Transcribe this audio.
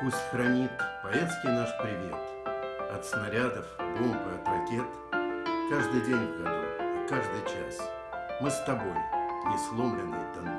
Пусть хранит поэтский наш привет От снарядов, бомб и от ракет Каждый день в году и каждый час Мы с тобой, несломленный Донбасс.